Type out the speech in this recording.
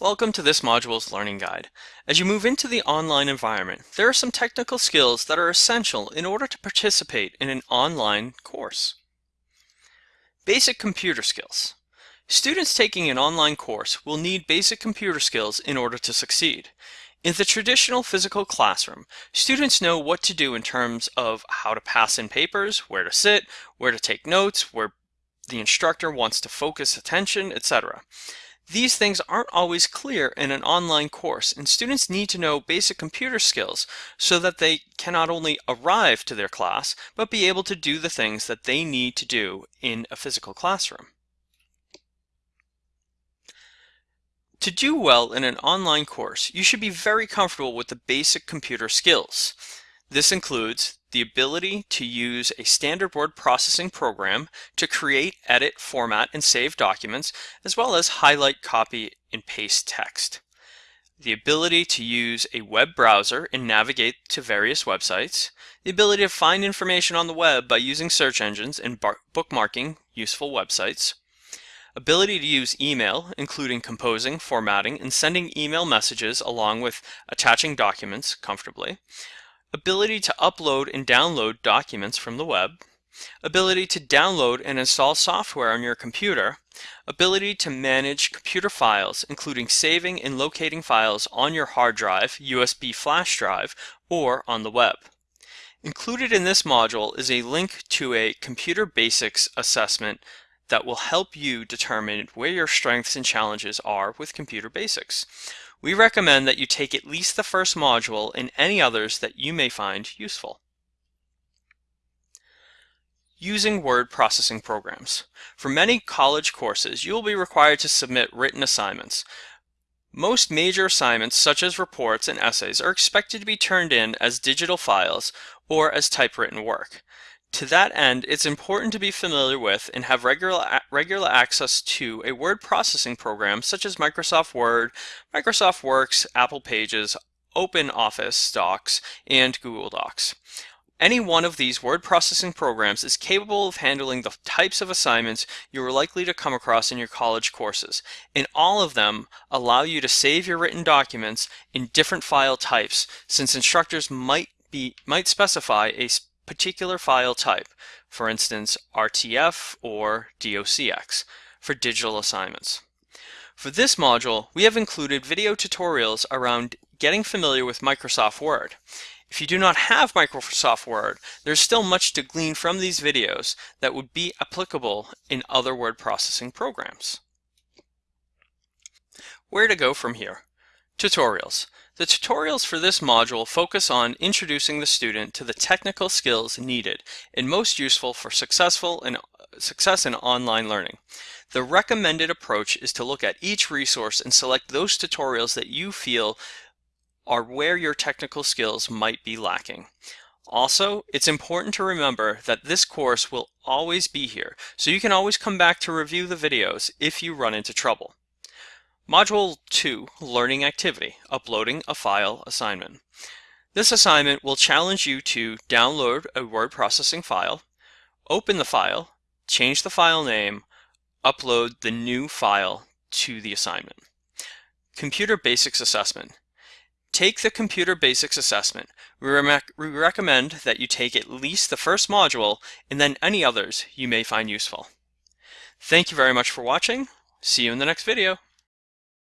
Welcome to this module's learning guide. As you move into the online environment, there are some technical skills that are essential in order to participate in an online course. Basic computer skills. Students taking an online course will need basic computer skills in order to succeed. In the traditional physical classroom, students know what to do in terms of how to pass in papers, where to sit, where to take notes, where the instructor wants to focus attention, etc. These things aren't always clear in an online course, and students need to know basic computer skills so that they can not only arrive to their class, but be able to do the things that they need to do in a physical classroom. To do well in an online course, you should be very comfortable with the basic computer skills. This includes the ability to use a standard word processing program to create, edit, format, and save documents, as well as highlight, copy, and paste text. The ability to use a web browser and navigate to various websites. The ability to find information on the web by using search engines and bookmarking useful websites. Ability to use email, including composing, formatting, and sending email messages along with attaching documents comfortably ability to upload and download documents from the web, ability to download and install software on your computer, ability to manage computer files, including saving and locating files on your hard drive, USB flash drive, or on the web. Included in this module is a link to a computer basics assessment that will help you determine where your strengths and challenges are with computer basics. We recommend that you take at least the first module and any others that you may find useful. Using word processing programs. For many college courses, you will be required to submit written assignments. Most major assignments, such as reports and essays, are expected to be turned in as digital files or as typewritten work. To that end, it's important to be familiar with and have regular, regular access to a word processing program such as Microsoft Word, Microsoft Works, Apple Pages, Open Office Docs, and Google Docs. Any one of these word processing programs is capable of handling the types of assignments you are likely to come across in your college courses, and all of them allow you to save your written documents in different file types since instructors might be might specify a particular file type, for instance RTF or DOCX, for digital assignments. For this module, we have included video tutorials around getting familiar with Microsoft Word. If you do not have Microsoft Word, there's still much to glean from these videos that would be applicable in other word processing programs. Where to go from here? Tutorials. The tutorials for this module focus on introducing the student to the technical skills needed and most useful for successful and uh, success in online learning. The recommended approach is to look at each resource and select those tutorials that you feel are where your technical skills might be lacking. Also, it's important to remember that this course will always be here, so you can always come back to review the videos if you run into trouble. Module 2, Learning Activity, Uploading a File Assignment. This assignment will challenge you to download a word processing file, open the file, change the file name, upload the new file to the assignment. Computer Basics Assessment. Take the Computer Basics Assessment. We, we recommend that you take at least the first module and then any others you may find useful. Thank you very much for watching. See you in the next video.